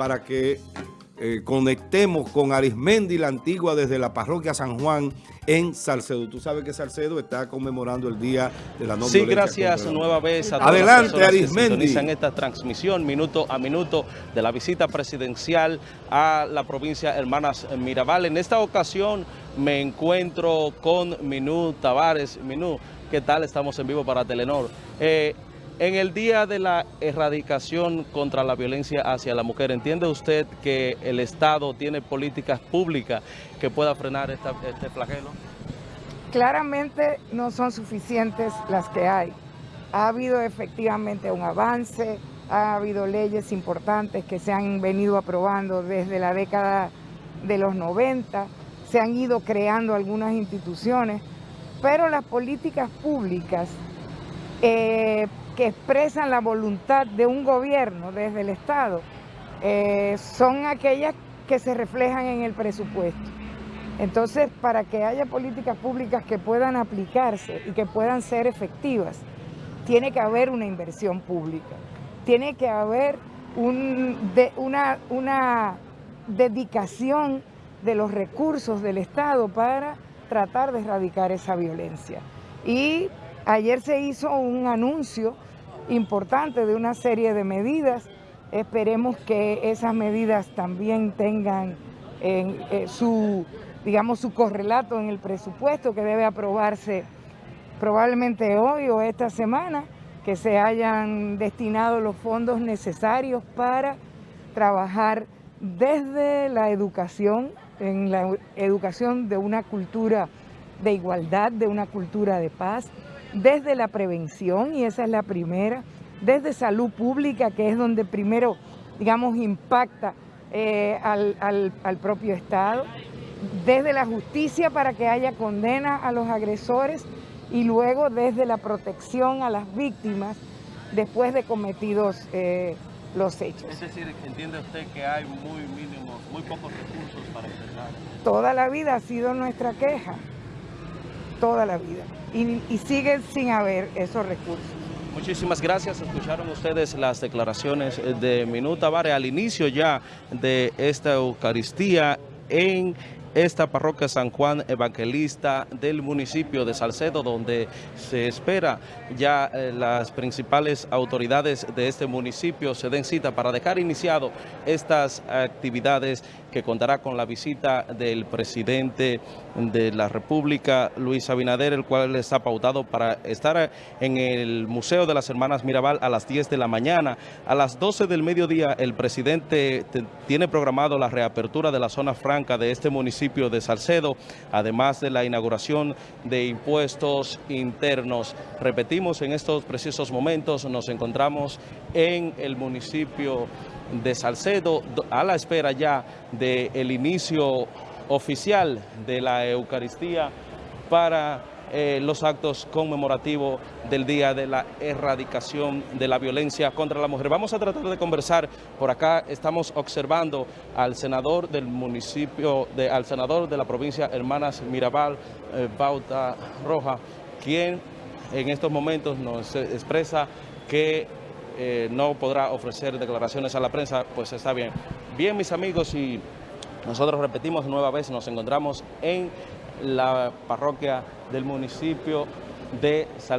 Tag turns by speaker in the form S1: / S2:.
S1: para que eh, conectemos con Arismendi la Antigua desde la parroquia San Juan en Salcedo. Tú sabes que Salcedo está conmemorando el Día de la No
S2: Sí, gracias nueva vez a
S1: todas Adelante, las
S2: Arismendi. que esta transmisión minuto a minuto de la visita presidencial a la provincia Hermanas Mirabal. En esta ocasión me encuentro con Minú Tavares. Minú, ¿qué tal? Estamos en vivo para Telenor. Eh, en el día de la erradicación contra la violencia hacia la mujer, ¿entiende usted que el Estado tiene políticas públicas que pueda frenar este flagelo?
S3: Claramente no son suficientes las que hay. Ha habido efectivamente un avance, ha habido leyes importantes que se han venido aprobando desde la década de los 90, se han ido creando algunas instituciones, pero las políticas públicas eh, que expresan la voluntad de un gobierno desde el Estado eh, son aquellas que se reflejan en el presupuesto. Entonces, para que haya políticas públicas que puedan aplicarse y que puedan ser efectivas, tiene que haber una inversión pública, tiene que haber una, una dedicación de los recursos del Estado para tratar de erradicar esa violencia. Y ayer se hizo un anuncio importante de una serie de medidas. Esperemos que esas medidas también tengan eh, su, digamos, su correlato en el presupuesto que debe aprobarse probablemente hoy o esta semana, que se hayan destinado los fondos necesarios para trabajar desde la educación, en la educación de una cultura de igualdad, de una cultura de paz, desde la prevención, y esa es la primera, desde salud pública, que es donde primero, digamos, impacta eh, al, propio Estado, desde la justicia para que haya condena a los agresores y luego desde la protección a las víctimas después de cometidos eh, los hechos.
S2: Es decir, ¿entiende usted que hay muy mínimos, muy pocos recursos para enfrentar?
S3: Toda la vida ha sido nuestra queja, toda la vida y, y sigue sin haber esos recursos.
S2: Muchísimas gracias. Escucharon ustedes las declaraciones de Minuta Vare al inicio ya de esta Eucaristía en esta parroquia San Juan Evangelista del municipio de Salcedo, donde se espera ya eh, las principales autoridades de este municipio se den cita para dejar iniciado estas actividades que contará con la visita del presidente de la República, Luis Abinader, el cual está pautado para estar en el Museo de las Hermanas Mirabal a las 10 de la mañana. A las 12 del mediodía el presidente tiene programado la reapertura de la zona franca de este municipio de Salcedo, además de la inauguración de impuestos internos. Repetimos, en estos precisos momentos nos encontramos en el municipio de Salcedo, a la espera ya del inicio oficial de la Eucaristía para eh, los actos conmemorativos del Día de la Erradicación de la Violencia contra la Mujer. Vamos a tratar de conversar, por acá estamos observando al senador del municipio, de, al senador de la provincia Hermanas Mirabal, eh, Bauta Roja, quien en estos momentos nos expresa que eh, no podrá ofrecer declaraciones a la prensa, pues está bien. Bien, mis amigos, y nosotros repetimos nueva vez, nos encontramos en la parroquia del municipio de Salcedo.